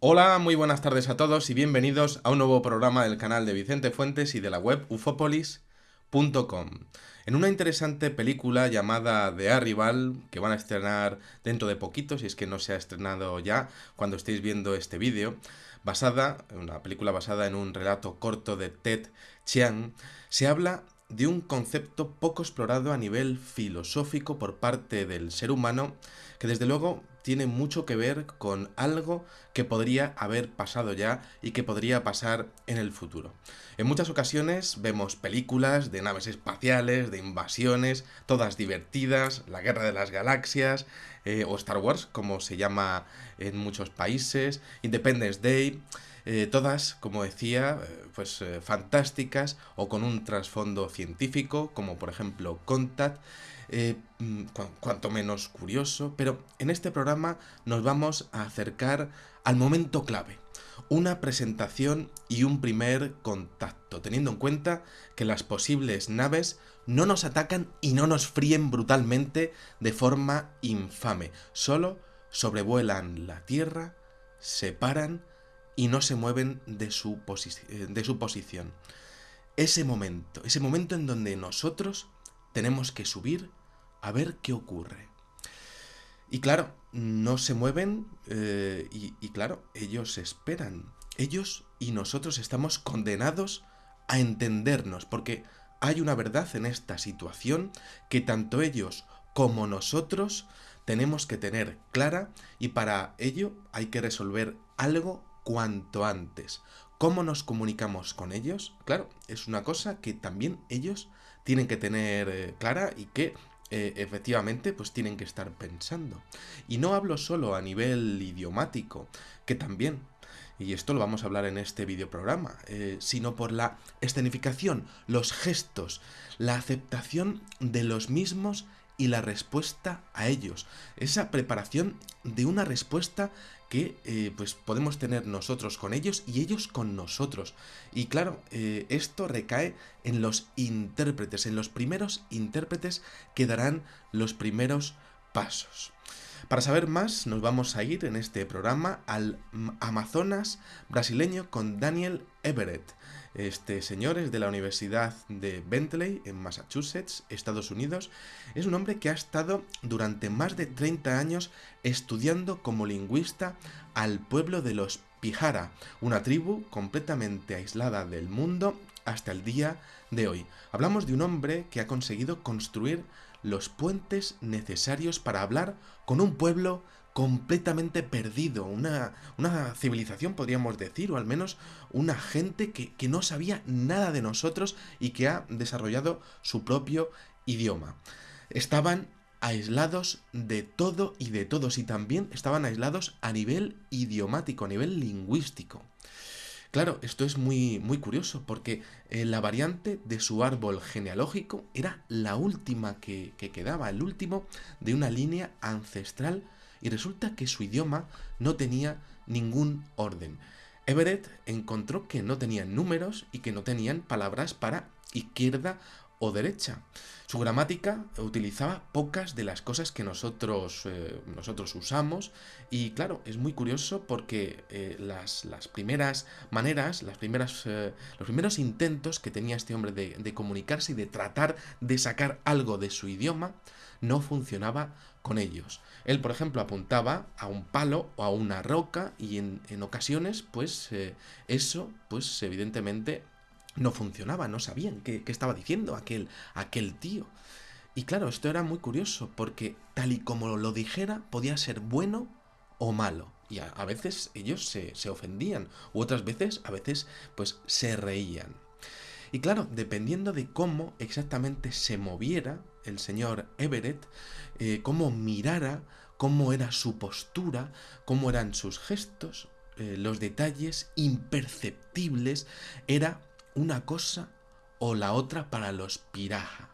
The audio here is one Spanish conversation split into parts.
Hola, muy buenas tardes a todos y bienvenidos a un nuevo programa del canal de Vicente Fuentes y de la web ufopolis.com. En una interesante película llamada The Arrival, que van a estrenar dentro de poquito, si es que no se ha estrenado ya cuando estéis viendo este vídeo, basada, una película basada en un relato corto de Ted Chiang, se habla de un concepto poco explorado a nivel filosófico por parte del ser humano, que desde luego tiene mucho que ver con algo que podría haber pasado ya y que podría pasar en el futuro. En muchas ocasiones vemos películas de naves espaciales, de invasiones, todas divertidas, la Guerra de las Galaxias, eh, o Star Wars, como se llama en muchos países, Independence Day, eh, todas, como decía, eh, pues fantásticas o con un trasfondo científico, como por ejemplo Contact, eh, mm, cuanto menos curioso, pero en este programa nos vamos a acercar al momento clave, una presentación y un primer contacto, teniendo en cuenta que las posibles naves no nos atacan y no nos fríen brutalmente de forma infame, solo sobrevuelan la Tierra, se paran y no se mueven eh, de su posición. Ese momento, ese momento en donde nosotros tenemos que subir a ver qué ocurre. Y claro, no se mueven eh, y, claro, ellos esperan. Ellos y nosotros estamos condenados a entendernos, porque hay una verdad en esta situación que tanto ellos como nosotros tenemos que tener clara y para ello hay que resolver algo cuanto antes. ¿Cómo nos comunicamos con ellos? Claro, es una cosa que también ellos tienen que tener eh, clara y que eh, efectivamente pues tienen que estar pensando. Y no hablo solo a nivel idiomático, que también, y esto lo vamos a hablar en este videoprograma, eh, sino por la escenificación, los gestos, la aceptación de los mismos y la respuesta a ellos. Esa preparación de una respuesta que eh, pues podemos tener nosotros con ellos y ellos con nosotros. Y claro, eh, esto recae en los intérpretes, en los primeros intérpretes que darán los primeros pasos. Para saber más, nos vamos a ir en este programa al Amazonas brasileño con Daniel Everett. Este señor es de la Universidad de Bentley, en Massachusetts, Estados Unidos. Es un hombre que ha estado durante más de 30 años estudiando como lingüista al pueblo de los Pijara, una tribu completamente aislada del mundo hasta el día de hoy. Hablamos de un hombre que ha conseguido construir los puentes necesarios para hablar con un pueblo completamente perdido, una, una, civilización podríamos decir, o al menos una gente que, que no sabía nada de nosotros y que ha desarrollado su propio idioma. Estaban aislados de todo y de todos y también estaban aislados a nivel idiomático, a nivel lingüístico. Claro, esto es muy, muy curioso porque eh, la variante de su árbol genealógico era la última que, que quedaba, el último de una línea ancestral y resulta que su idioma no tenía ningún orden. Everett encontró que no tenían números y que no tenían palabras para izquierda o derecha. Su gramática utilizaba pocas de las cosas que nosotros, eh, nosotros usamos y claro, es muy curioso porque eh, las, las, primeras maneras, las primeras, eh, los primeros intentos que tenía este hombre de, comunicarse y de tratar de sacar algo de su idioma no funcionaba con ellos. Él, por ejemplo, apuntaba a un palo o a una roca y en, en ocasiones, pues eso, pues evidentemente no funcionaba, no sabían qué, estaba diciendo aquel, aquel tío. Y claro, esto era muy curioso, porque tal y como lo dijera, podía ser bueno o malo. Y a, veces ellos se, ofendían, u otras veces, a veces, pues se reían. Y claro, dependiendo de cómo exactamente se moviera el señor Everett, eh, cómo mirara, cómo era su postura, cómo eran sus gestos, eh, los detalles imperceptibles, era una cosa o la otra para los piraja.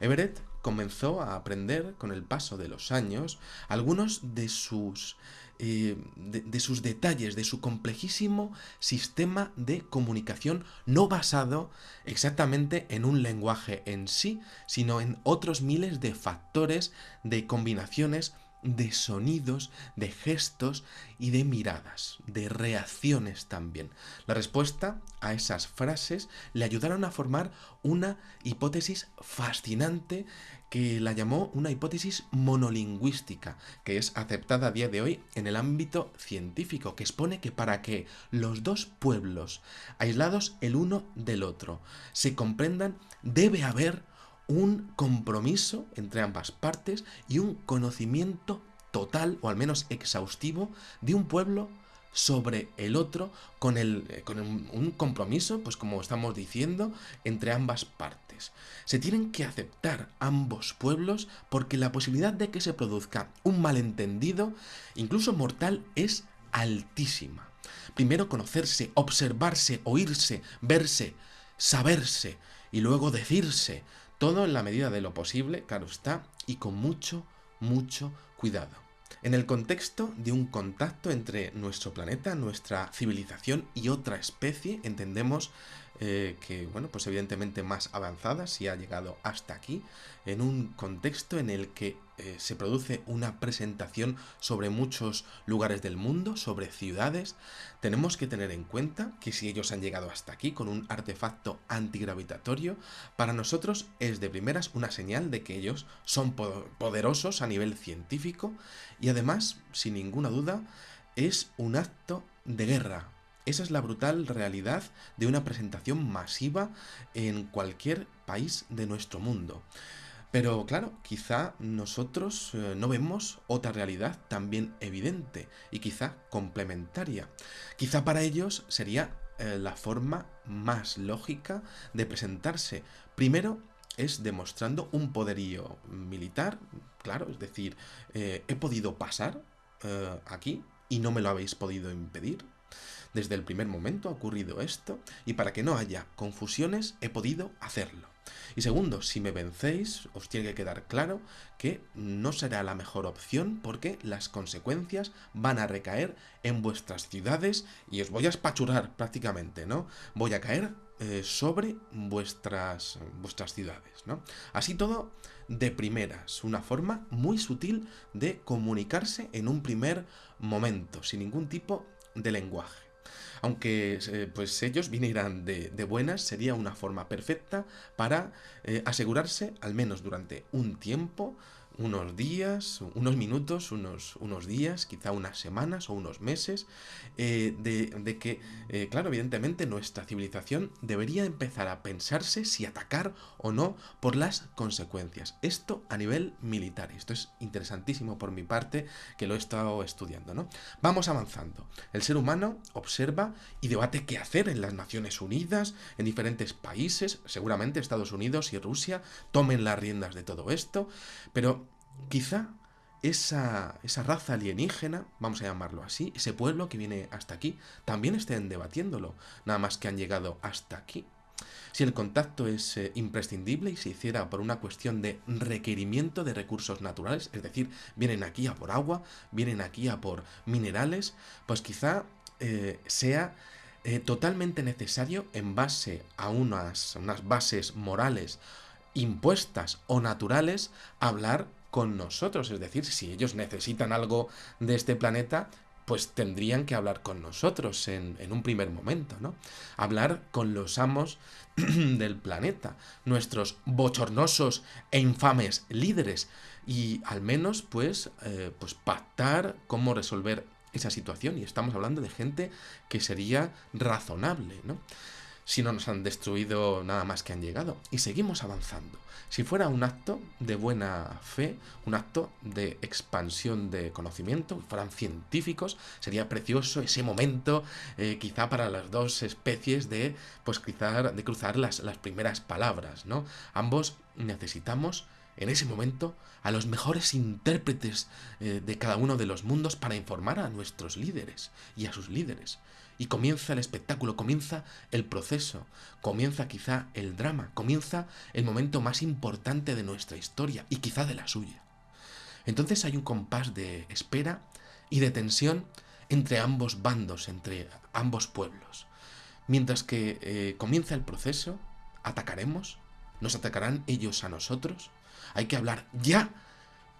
Everett comenzó a aprender con el paso de los años algunos de sus, eh, de, sus detalles, de su complejísimo sistema de comunicación no basado exactamente en un lenguaje en sí, sino en otros miles de factores, de combinaciones de sonidos, de gestos y de miradas, de reacciones también. La respuesta a esas frases le ayudaron a formar una hipótesis fascinante que la llamó una hipótesis monolingüística, que es aceptada a día de hoy en el ámbito científico, que expone que para que los dos pueblos, aislados el uno del otro, se comprendan, debe haber un compromiso entre ambas partes y un conocimiento total o al menos exhaustivo de un pueblo sobre el otro con, el, eh, con un compromiso, pues como estamos diciendo, entre ambas partes. Se tienen que aceptar ambos pueblos porque la posibilidad de que se produzca un malentendido, incluso mortal, es altísima. Primero conocerse, observarse, oírse, verse, saberse y luego decirse, todo en la medida de lo posible, claro está, y con mucho, mucho cuidado. En el contexto de un contacto entre nuestro planeta, nuestra civilización y otra especie, entendemos eh, que, bueno, pues evidentemente más avanzada, si ha llegado hasta aquí, en un contexto en el que eh, se produce una presentación sobre muchos lugares del mundo, sobre ciudades, tenemos que tener en cuenta que si ellos han llegado hasta aquí con un artefacto antigravitatorio, para nosotros es de primeras una señal de que ellos son poderosos a nivel científico y además, sin ninguna duda, es un acto de guerra, esa es la brutal realidad de una presentación masiva en cualquier país de nuestro mundo. Pero claro, quizá nosotros eh, no vemos otra realidad también evidente y quizá complementaria. Quizá para ellos sería eh, la forma más lógica de presentarse. Primero es demostrando un poderío militar, claro, es decir, eh, he podido pasar aquí y no me lo habéis podido impedir. Desde el primer momento ha ocurrido esto y para que no haya confusiones he podido hacerlo. Y segundo, si me vencéis, os tiene que quedar claro que no será la mejor opción porque las consecuencias van a recaer en vuestras ciudades y os voy a espachurar prácticamente, ¿no? Voy a caer eh, sobre vuestras, vuestras ciudades, ¿no? Así todo de primeras, una forma muy sutil de comunicarse en un primer momento, sin ningún tipo de lenguaje. Aunque eh, pues ellos vinieran de, buenas, sería una forma perfecta para eh, asegurarse, al menos durante un tiempo, unos días, unos minutos, unos, unos días, quizá unas semanas o unos meses, eh, de, que, eh, claro, evidentemente nuestra civilización debería empezar a pensarse si atacar o no por las consecuencias. Esto a nivel militar. Esto es interesantísimo por mi parte que lo he estado estudiando, ¿no? Vamos avanzando. El ser humano observa y debate qué hacer en las Naciones Unidas, en diferentes países, seguramente Estados Unidos y Rusia tomen las riendas de todo esto, pero quizá esa, esa, raza alienígena, vamos a llamarlo así, ese pueblo que viene hasta aquí, también estén debatiéndolo, nada más que han llegado hasta aquí. Si el contacto es eh, imprescindible y se hiciera por una cuestión de requerimiento de recursos naturales, es decir, vienen aquí a por agua, vienen aquí a por minerales, pues quizá eh, sea eh, totalmente necesario en base a unas, unas bases morales impuestas o naturales hablar con nosotros. Es decir, si ellos necesitan algo de este planeta, pues tendrían que hablar con nosotros en, un primer momento, ¿no? Hablar con los amos del planeta, nuestros bochornosos e infames líderes, y al menos, pues, eh, pues pactar cómo resolver esa situación. Y estamos hablando de gente que sería razonable, ¿no? Si no nos han destruido nada más que han llegado. Y seguimos avanzando. Si fuera un acto de buena fe, un acto de expansión de conocimiento, fueran científicos, sería precioso ese momento, eh, quizá para las dos especies de, pues quizá de cruzar las, las primeras palabras, ¿no? Ambos necesitamos en ese momento a los mejores intérpretes eh, de cada uno de los mundos para informar a nuestros líderes y a sus líderes. Y comienza el espectáculo, comienza el proceso, comienza quizá el drama, comienza el momento más importante de nuestra historia y quizá de la suya. Entonces hay un compás de espera y de tensión entre ambos bandos, entre ambos pueblos. Mientras que eh, comienza el proceso, atacaremos, nos atacarán ellos a nosotros. Hay que hablar ya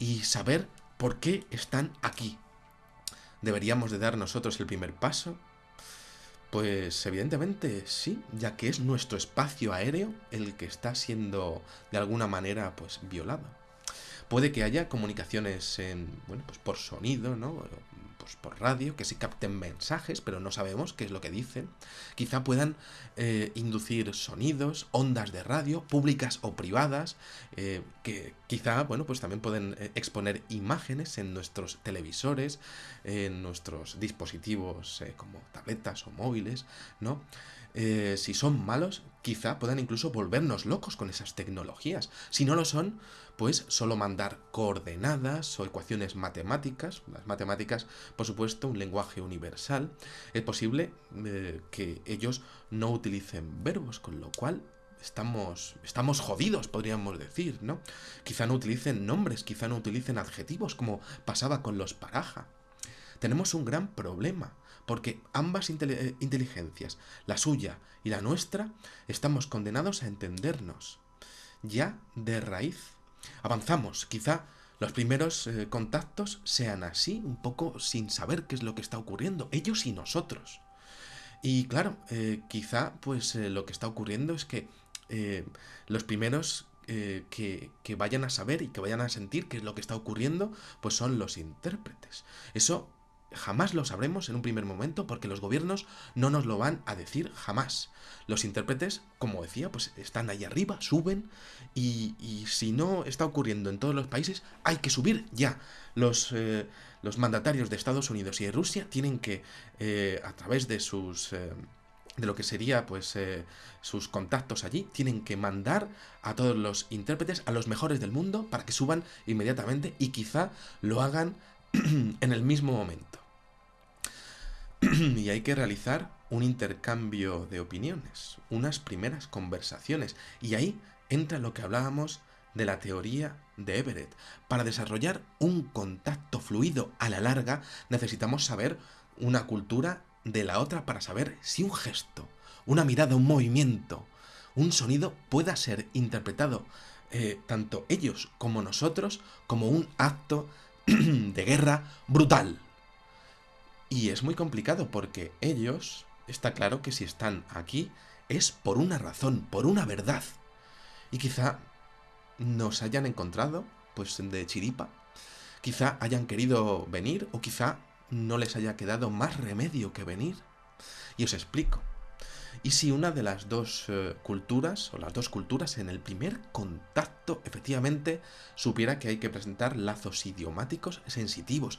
y saber ¿Por qué están aquí? ¿Deberíamos de dar nosotros el primer paso? Pues evidentemente sí, ya que es nuestro espacio aéreo el que está siendo de alguna manera pues violado. Puede que haya comunicaciones en, bueno, pues por sonido, ¿no? Pues por radio, que sí capten mensajes, pero no sabemos qué es lo que dicen. Quizá puedan eh, inducir sonidos, ondas de radio, públicas o privadas, eh, que quizá, bueno, pues también pueden eh, exponer imágenes en nuestros televisores, en nuestros dispositivos como tabletas o móviles, ¿no? si son malos, quizá puedan incluso volvernos locos con esas tecnologías. Si no lo son, pues solo mandar coordenadas o ecuaciones matemáticas, las matemáticas, por supuesto, un lenguaje universal, es posible eh, que ellos no utilicen verbos, con lo cual estamos, estamos jodidos, podríamos decir, ¿no? Quizá no utilicen nombres, quizá no utilicen adjetivos, como pasaba con los paraja. Tenemos un gran problema, porque ambas eh, inteligencias, la suya y la nuestra, estamos condenados a entendernos, ya de raíz. Avanzamos, quizá los primeros eh, contactos sean así, un poco sin saber qué es lo que está ocurriendo, ellos y nosotros. Y claro, eh, quizá pues lo que está ocurriendo es que los primeros que, que, vayan a saber y que vayan a sentir qué es lo que está ocurriendo, pues son los intérpretes. Eso jamás lo sabremos en un primer momento porque los gobiernos no nos lo van a decir jamás. Los intérpretes, como decía, pues están ahí arriba, suben y, si no está ocurriendo en todos los países, hay que subir ya. Los, eh, los mandatarios de Estados Unidos y de Rusia tienen que, eh, a través de sus... Eh, de lo que sería pues sus contactos allí, tienen que mandar a todos los intérpretes, a los mejores del mundo, para que suban inmediatamente y quizá lo hagan en el mismo momento. y hay que realizar un intercambio de opiniones, unas primeras conversaciones. Y ahí entra lo que hablábamos de la teoría de Everett. Para desarrollar un contacto fluido a la larga necesitamos saber una cultura de la otra para saber si un gesto, una mirada, un movimiento, un sonido pueda ser interpretado eh, tanto ellos como nosotros como un acto de guerra brutal. Y es muy complicado porque ellos, está claro que si están aquí es por una razón, por una verdad. Y quizá nos hayan encontrado, pues de chiripa. Quizá hayan querido venir o quizá no les haya quedado más remedio que venir. Y os explico. Y si una de las dos eh, culturas, o las dos culturas, en el primer contacto, efectivamente, supiera que hay que presentar lazos idiomáticos sensitivos,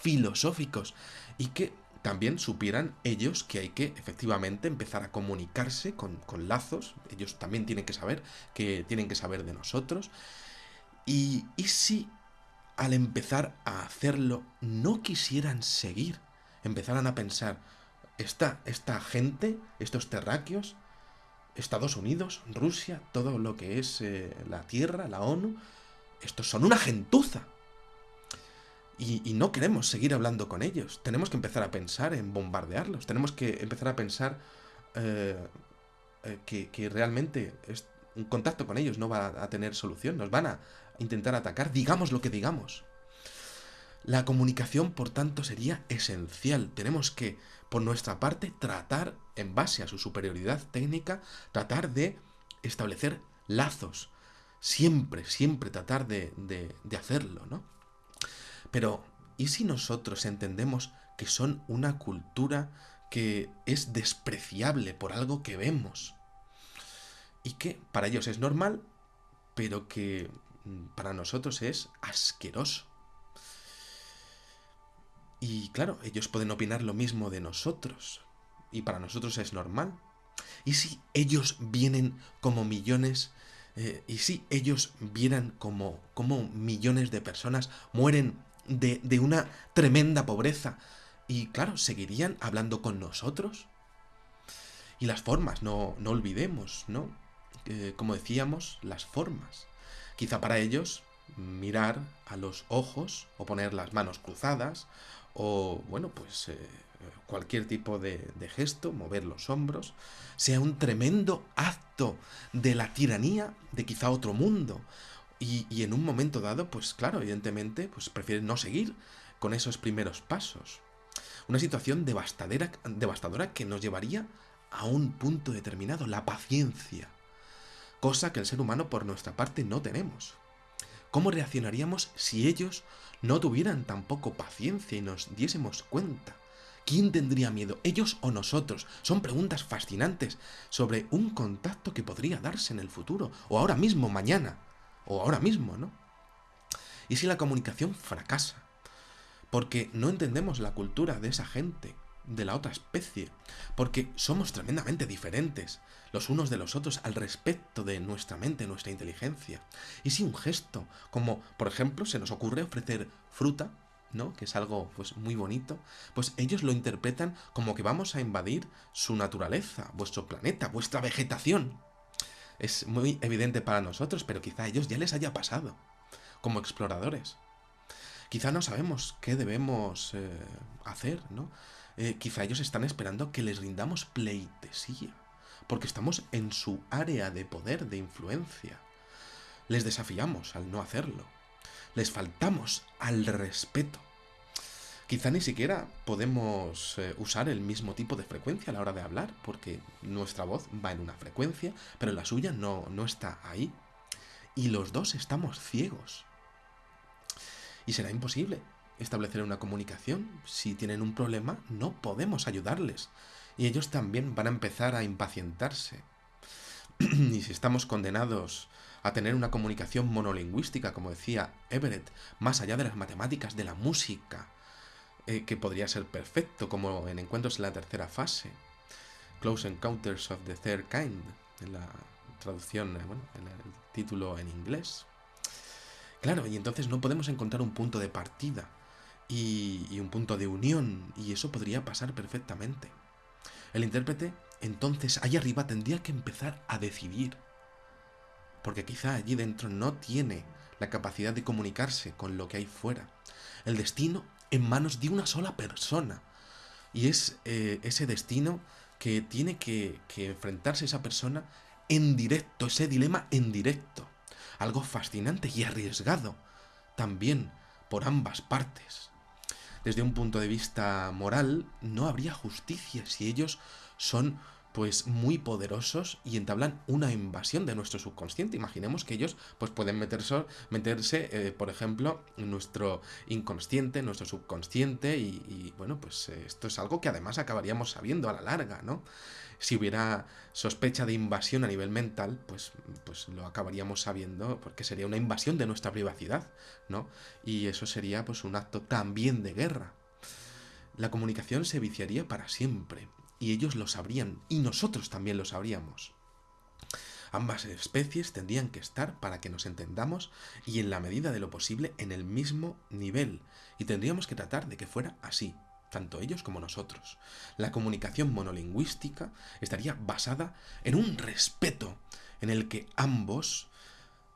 filosóficos, y que también supieran ellos que hay que efectivamente empezar a comunicarse con, lazos, ellos también tienen que saber que tienen que saber de nosotros, y, y si al empezar a hacerlo no quisieran seguir, empezaran a pensar, esta, esta gente, estos terráqueos, Estados Unidos, Rusia, todo lo que es eh, la Tierra, la ONU, estos son una gentuza. Y, no queremos seguir hablando con ellos. Tenemos que empezar a pensar en bombardearlos. Tenemos que empezar a pensar eh, eh, que, que, realmente un contacto con ellos no va a tener solución. Nos van a intentar atacar, digamos lo que digamos. La comunicación, por tanto, sería esencial. Tenemos que, por nuestra parte, tratar, en base a su superioridad técnica, tratar de establecer lazos. Siempre, siempre tratar de, hacerlo, ¿no? Pero, ¿y si nosotros entendemos que son una cultura que es despreciable por algo que vemos? Y que para ellos es normal, pero que mm, para nosotros es asqueroso. Y claro, ellos pueden opinar lo mismo de nosotros. Y para nosotros es normal. ¿Y si ellos vienen como millones? Eh, ¿Y si ellos vieran como, como millones de personas mueren de, de, una tremenda pobreza? Y claro, ¿seguirían hablando con nosotros? Y las formas, no, no olvidemos, ¿no? Como decíamos, las formas. Quizá para ellos mirar a los ojos o poner las manos cruzadas o bueno, pues eh, cualquier tipo de, gesto, mover los hombros, sea un tremendo acto de la tiranía de quizá otro mundo, Y, en un momento dado, pues claro, evidentemente, pues prefieren no seguir con esos primeros pasos. Una situación devastadora que nos llevaría a un punto determinado, la paciencia. Cosa que el ser humano por nuestra parte no tenemos. ¿Cómo reaccionaríamos si ellos no tuvieran tampoco paciencia y nos diésemos cuenta? ¿Quién tendría miedo, ellos o nosotros? Son preguntas fascinantes sobre un contacto que podría darse en el futuro, o ahora mismo, mañana, o ahora mismo, ¿no? ¿Y si la comunicación fracasa? Porque no entendemos la cultura de esa gente, de la otra especie, porque somos tremendamente diferentes los unos de los otros al respecto de nuestra mente, nuestra inteligencia. Y si un gesto, como por ejemplo se nos ocurre ofrecer fruta, ¿no? que es algo pues muy bonito, pues ellos lo interpretan como que vamos a invadir su naturaleza, vuestro planeta, vuestra vegetación. Es muy evidente para nosotros, pero quizá a ellos ya les haya pasado, como exploradores. Quizá no sabemos qué debemos eh, hacer, ¿no? Eh, quizá ellos están esperando que les rindamos pleitesía, porque estamos en su área de poder, de influencia. Les desafiamos al no hacerlo. Les faltamos al respeto. Quizá ni siquiera podemos eh, usar el mismo tipo de frecuencia a la hora de hablar, porque nuestra voz va en una frecuencia, pero la suya no, no está ahí. Y los dos estamos ciegos. Y será imposible establecer una comunicación. Si tienen un problema, no podemos ayudarles. Y ellos también van a empezar a impacientarse. y si estamos condenados a tener una comunicación monolingüística, como decía Everett, más allá de las matemáticas, de la música, eh, que podría ser perfecto, como en Encuentros en la tercera fase, Close Encounters of the Third Kind, en la traducción, eh, bueno, en el título en inglés. Claro, y entonces no podemos encontrar un punto de partida y, un punto de unión, y eso podría pasar perfectamente. El intérprete, entonces, ahí arriba tendría que empezar a decidir, porque quizá allí dentro no tiene la capacidad de comunicarse con lo que hay fuera. El destino en manos de una sola persona. Y es eh, ese destino que tiene que, que enfrentarse esa persona en directo, ese dilema en directo. Algo fascinante y arriesgado, también por ambas partes desde un punto de vista moral, no habría justicia si ellos son pues muy poderosos y entablan una invasión de nuestro subconsciente. Imaginemos que ellos pues pueden meterse, meterse eh, por ejemplo, en nuestro inconsciente, en nuestro subconsciente y, bueno, pues eh, esto es algo que además acabaríamos sabiendo a la larga, ¿no? Si hubiera sospecha de invasión a nivel mental, pues, pues lo acabaríamos sabiendo porque sería una invasión de nuestra privacidad, ¿no? Y eso sería pues un acto también de guerra. La comunicación se viciaría para siempre, y ellos lo sabrían, y nosotros también lo sabríamos. Ambas especies tendrían que estar para que nos entendamos y en la medida de lo posible en el mismo nivel, y tendríamos que tratar de que fuera así, tanto ellos como nosotros. La comunicación monolingüística estaría basada en un respeto en el que ambos,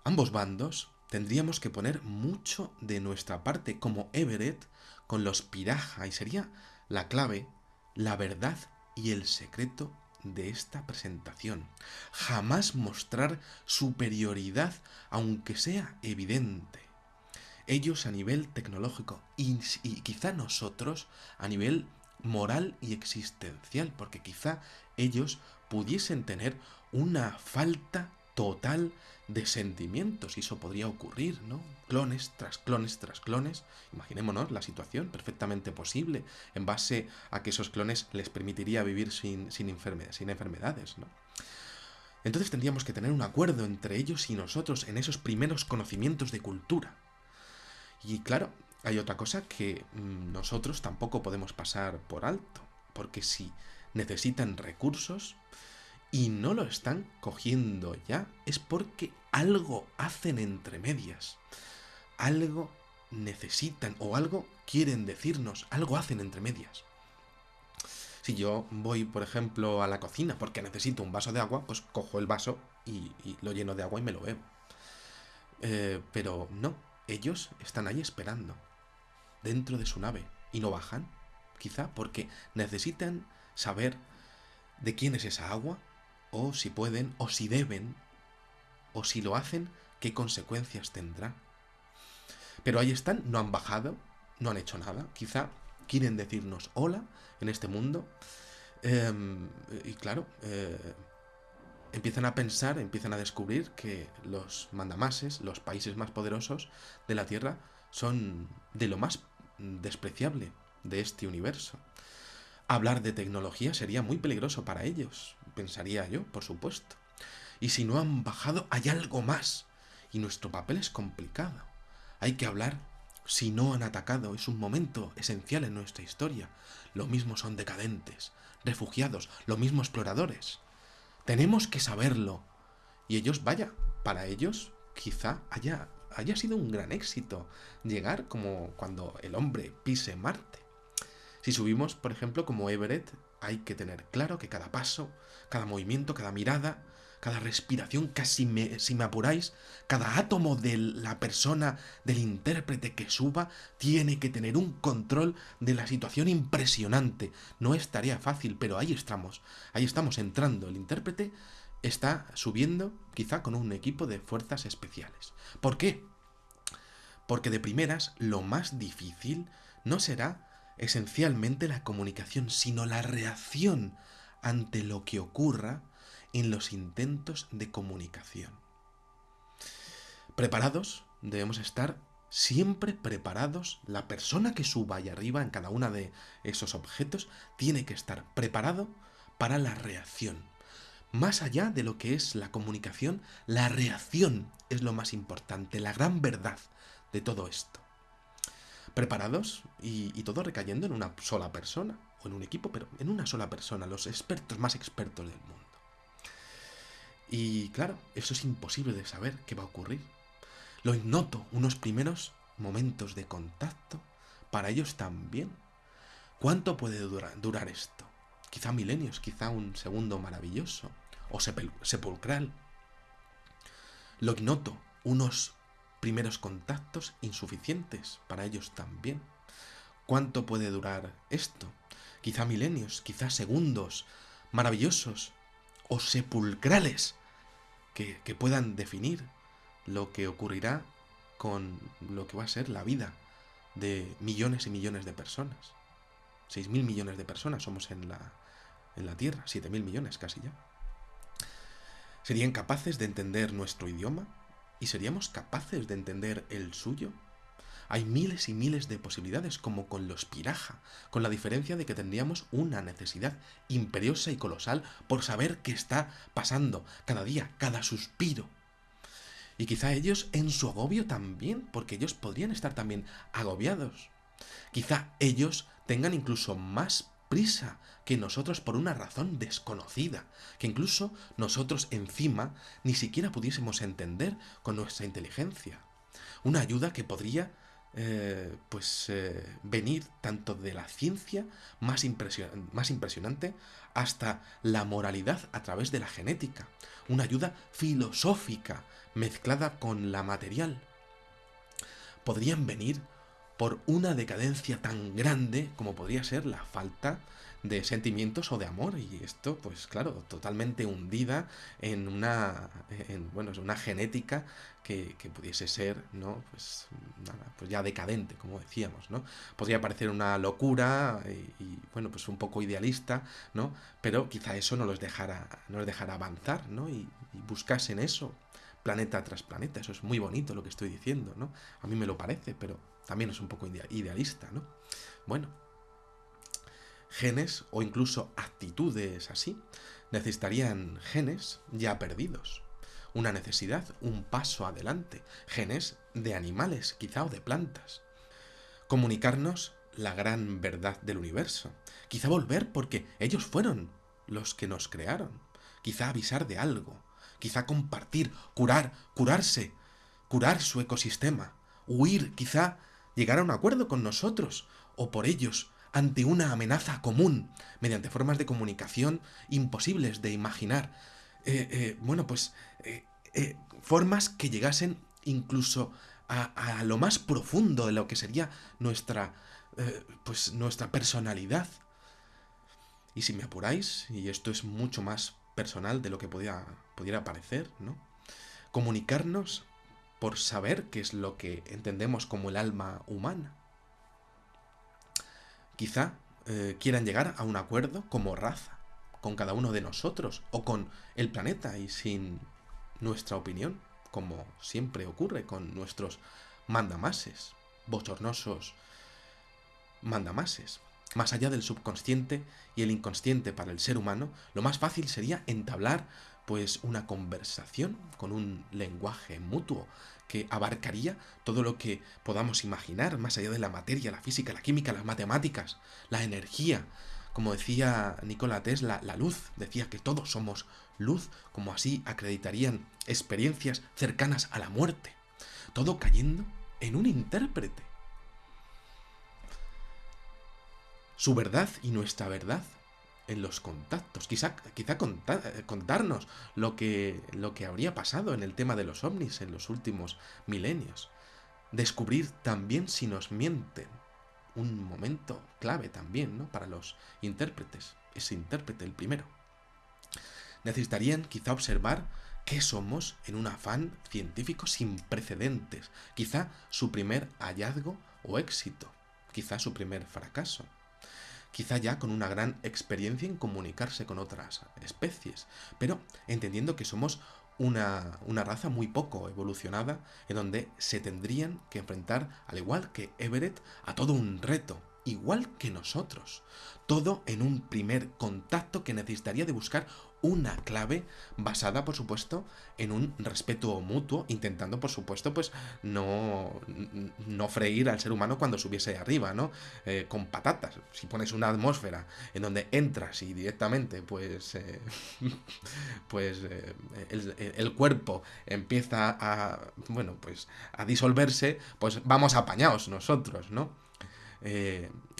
ambos bandos, tendríamos que poner mucho de nuestra parte, como Everett con los Piraja, y sería la clave, la verdad y el secreto de esta presentación. Jamás mostrar superioridad, aunque sea evidente ellos a nivel tecnológico y, quizá nosotros a nivel moral y existencial, porque quizá ellos pudiesen tener una falta total de sentimientos y eso podría ocurrir, ¿no? Clones tras clones tras clones. Imaginémonos la situación perfectamente posible en base a que esos clones les permitiría vivir sin, sin, sin enfermedades, ¿no? Entonces tendríamos que tener un acuerdo entre ellos y nosotros en esos primeros conocimientos de cultura. Y claro, hay otra cosa que mm, nosotros tampoco podemos pasar por alto, porque si necesitan recursos y no lo están cogiendo ya, es porque algo hacen entre medias, algo necesitan o algo quieren decirnos, algo hacen entre medias. Si yo voy, por ejemplo, a la cocina porque necesito un vaso de agua, pues cojo el vaso y, lo lleno de agua y me lo bebo. Eh, pero no, ellos están ahí esperando, dentro de su nave, y no bajan, quizá porque necesitan saber de quién es esa agua, o si pueden, o si deben, o si lo hacen ¿Qué consecuencias tendrá? Pero ahí están, no han bajado, no han hecho nada. Quizá quieren decirnos hola en este mundo. Em, y claro, eh, empiezan a pensar, empiezan a descubrir que los mandamases, los países más poderosos de la Tierra, son de lo más despreciable de este universo. Hablar de tecnología sería muy peligroso para ellos, pensaría yo, por supuesto. Y si no han bajado, hay algo más. Y nuestro papel es complicado. Hay que hablar si no han atacado. Es un momento esencial en nuestra historia. Lo mismo son decadentes, refugiados, lo mismo exploradores. Tenemos que saberlo. Y ellos, vaya, para ellos quizá haya, haya sido un gran éxito llegar como cuando el hombre pise Marte. Si subimos, por ejemplo, como Everett, hay que tener claro que cada paso, cada movimiento, cada mirada, cada respiración, casi me, si me apuráis, cada átomo de la persona, del intérprete que suba, tiene que tener un control de la situación impresionante. No es tarea fácil, pero ahí estamos, ahí estamos entrando. El intérprete está subiendo quizá con un equipo de fuerzas especiales. ¿Por qué? Porque de primeras lo más difícil no será esencialmente la comunicación, sino la reacción ante lo que ocurra en los intentos de comunicación. Preparados, debemos estar siempre preparados. La persona que suba ahí arriba en cada uno de esos objetos tiene que estar preparado para la reacción. Más allá de lo que es la comunicación, la reacción es lo más importante, la gran verdad de todo esto. Preparados y, y todo recayendo en una sola persona o en un equipo, pero en una sola persona, los expertos más expertos del mundo. Y claro, eso es imposible de saber qué va a ocurrir. Lo ignoto, unos primeros momentos de contacto, para ellos también. ¿Cuánto puede durar, esto? Quizá milenios, quizá un segundo maravilloso o sepulcral. Lo ignoto, unos primeros contactos insuficientes para ellos también. ¿Cuánto puede durar esto? Quizá milenios, quizá segundos maravillosos o sepulcrales que, puedan definir lo que ocurrirá con lo que va a ser la vida de millones y millones de personas. 6.000 millones de personas somos en la, en la Tierra, 7.000 millones casi ya. ¿Serían capaces de entender nuestro idioma? ¿Y seríamos capaces de entender el suyo? Hay miles y miles de posibilidades, como con los piraja, con la diferencia de que tendríamos una necesidad imperiosa y colosal por saber qué está pasando cada día, cada suspiro. Y quizá ellos en su agobio también, porque ellos podrían estar también agobiados. Quizá ellos tengan incluso más prisa que nosotros por una razón desconocida, que incluso nosotros encima ni siquiera pudiésemos entender con nuestra inteligencia. Una ayuda que podría eh, pues eh, venir tanto de la ciencia más, más impresionante hasta la moralidad a través de la genética, una ayuda filosófica mezclada con la material. Podrían venir por una decadencia tan grande como podría ser la falta de sentimientos o de amor y esto pues claro totalmente hundida en una en, bueno una genética que, pudiese ser no pues nada pues ya decadente como decíamos no podría parecer una locura y, bueno pues un poco idealista no pero quizá eso no los dejara no los dejara avanzar no y, y buscasen eso planeta tras planeta. Eso es muy bonito lo que estoy diciendo no a mí me lo parece pero también es un poco idealista no bueno genes o incluso actitudes así, necesitarían genes ya perdidos. Una necesidad, un paso adelante, genes de animales quizá o de plantas. Comunicarnos la gran verdad del universo. Quizá volver porque ellos fueron los que nos crearon. Quizá avisar de algo. Quizá compartir, curar, curarse, curar su ecosistema. Huir, quizá llegar a un acuerdo con nosotros o por ellos ante una amenaza común, mediante formas de comunicación imposibles de imaginar. Eh, eh, bueno, pues eh, formas que llegasen incluso a, lo más profundo de lo que sería nuestra, pues nuestra personalidad. Y si me apuráis, y esto es mucho más personal de lo que podía, pudiera parecer, ¿no? Comunicarnos por saber qué es lo que entendemos como el alma humana. Quizá eh, quieran llegar a un acuerdo como raza con cada uno de nosotros o con el planeta y sin nuestra opinión, como siempre ocurre con nuestros mandamases, bochornosos mandamases. Más allá del subconsciente y el inconsciente para el ser humano, lo más fácil sería entablar pues una conversación con un lenguaje mutuo que abarcaría todo lo que podamos imaginar, más allá de la materia, la física, la química, las matemáticas, la energía, como decía Nikola Tesla, la luz, decía que todos somos luz, como así acreditarían experiencias cercanas a la muerte. Todo cayendo en un intérprete. Su verdad y nuestra verdad en los contactos. Quizá, quizá contarnos lo que, lo que habría pasado en el tema de los ovnis en los últimos milenios. Descubrir también si nos mienten un momento clave también, ¿no? Para los intérpretes, ese intérprete, el primero. Necesitarían quizá observar qué somos en un afán científico sin precedentes, quizá su primer hallazgo o éxito, quizá su primer fracaso, quizá ya con una gran experiencia en comunicarse con otras especies, pero entendiendo que somos una, una, raza muy poco evolucionada en donde se tendrían que enfrentar, al igual que Everett, a todo un reto, igual que nosotros. Todo en un primer contacto que necesitaría de buscar una clave basada, por supuesto, en un respeto mutuo, intentando, por supuesto, pues no, no freír al ser humano cuando subiese arriba, ¿no? Eh, con patatas. Si pones una atmósfera en donde entras y directamente, pues, eh, pues eh, el, cuerpo empieza a, bueno, pues a disolverse, pues vamos apañados nosotros, ¿no?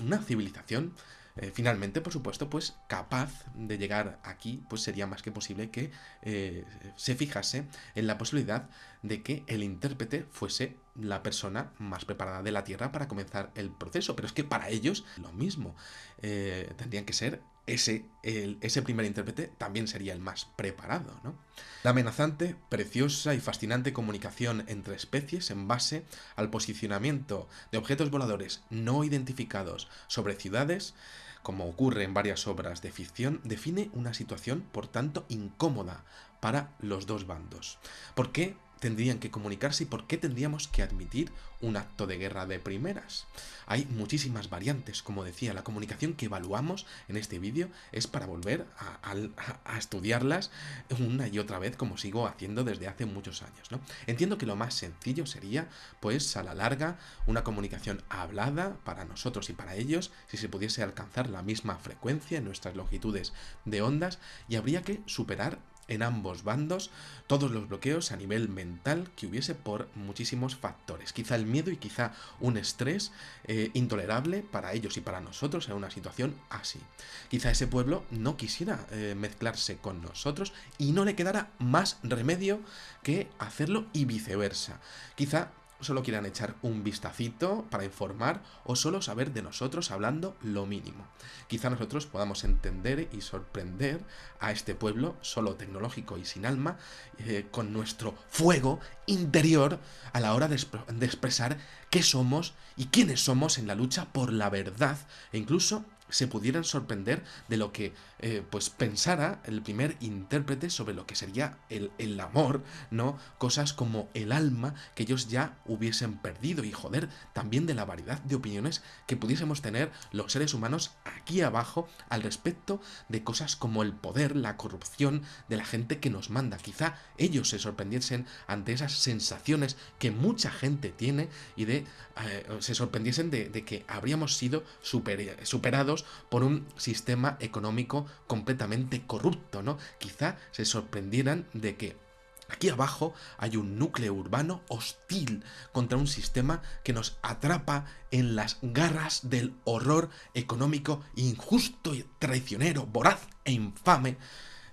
una civilización eh, finalmente, por supuesto, pues capaz de llegar aquí, pues sería más que posible que eh, se fijase en la posibilidad de que el intérprete fuese la persona más preparada de la Tierra para comenzar el proceso. Pero es que para ellos lo mismo. Eh, tendrían que ser ese, ese primer intérprete también sería el más preparado, ¿no? La amenazante, preciosa y fascinante comunicación entre especies en base al posicionamiento de objetos voladores no identificados sobre ciudades como ocurre en varias obras de ficción, define una situación, por tanto, incómoda para los dos bandos. ¿Por qué tendrían que comunicarse y por qué tendríamos que admitir un acto de guerra de primeras. Hay muchísimas variantes, como decía, la comunicación que evaluamos en este vídeo es para volver a, estudiarlas una y otra vez como sigo haciendo desde hace muchos años. ¿no? Entiendo que lo más sencillo sería, pues a la larga, una comunicación hablada para nosotros y para ellos, si se pudiese alcanzar la misma frecuencia en nuestras longitudes de ondas y habría que superar en ambos bandos todos los bloqueos a nivel mental que hubiese por muchísimos factores. Quizá el miedo y quizá un estrés eh, intolerable para ellos y para nosotros en una situación así. Quizá ese pueblo no quisiera eh, mezclarse con nosotros y no le quedara más remedio que hacerlo y viceversa. Quizá solo quieran echar un vistacito para informar o solo saber de nosotros hablando lo mínimo. Quizá nosotros podamos entender y sorprender a este pueblo solo tecnológico y sin alma eh, con nuestro fuego interior a la hora de, de expresar qué somos y quiénes somos en la lucha por la verdad e incluso se pudieran sorprender de lo que eh, pues pensara el primer intérprete sobre lo que sería el, el, amor, ¿no? Cosas como el alma que ellos ya hubiesen perdido y joder, también de la variedad de opiniones que pudiésemos tener los seres humanos aquí abajo al respecto de cosas como el poder, la corrupción de la gente que nos manda. Quizá ellos se sorprendiesen ante esas sensaciones que mucha gente tiene y de eh, se sorprendiesen de, de, que habríamos sido superados por un sistema económico completamente corrupto, ¿no? Quizá se sorprendieran de que Aquí abajo hay un núcleo urbano hostil contra un sistema que nos atrapa en las garras del horror económico injusto y traicionero, voraz e infame,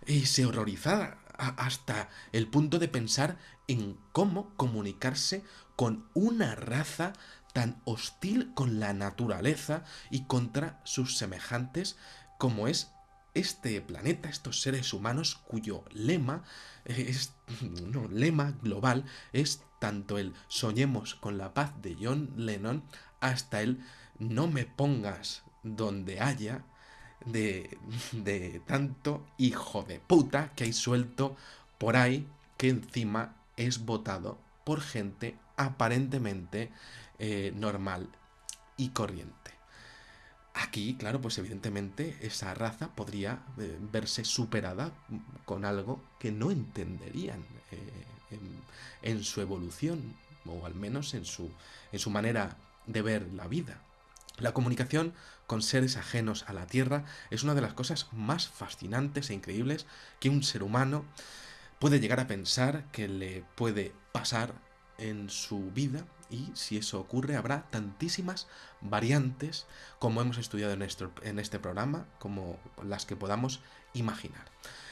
y se horrorizara hasta el punto de pensar en cómo comunicarse con una raza tan hostil con la naturaleza y contra sus semejantes como es este planeta, estos seres humanos cuyo lema es no, lema global es tanto el Soñemos con la paz de John Lennon hasta el No me pongas donde haya de, de tanto hijo de puta que hay suelto por ahí que encima es votado por gente aparentemente eh, normal y corriente. Aquí, claro, pues evidentemente esa raza podría eh, verse superada con algo que no entenderían eh, en, su evolución, o al menos en su, en su manera de ver la vida. La comunicación con seres ajenos a la Tierra es una de las cosas más fascinantes e increíbles que un ser humano puede llegar a pensar que le puede pasar en su vida y si eso ocurre habrá tantísimas variantes como hemos estudiado en este, programa, como las que podamos imaginar.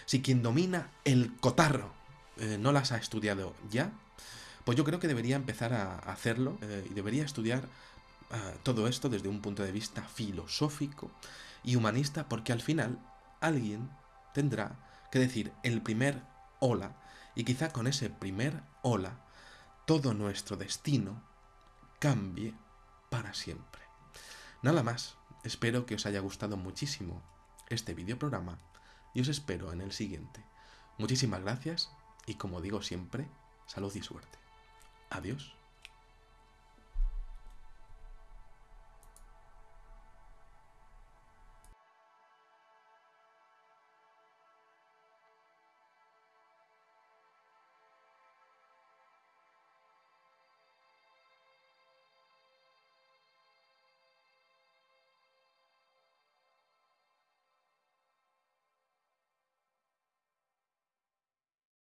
Si quien domina el cotarro eh, no las ha estudiado ya, pues yo creo que debería empezar a hacerlo eh, y debería estudiar ah, todo esto desde un punto de vista filosófico y humanista, porque al final alguien tendrá que decir el primer hola y quizá con ese primer hola todo nuestro destino cambie para siempre. Nada más, espero que os haya gustado muchísimo este videoprograma y os espero en el siguiente. Muchísimas gracias y como digo siempre, salud y suerte. Adiós.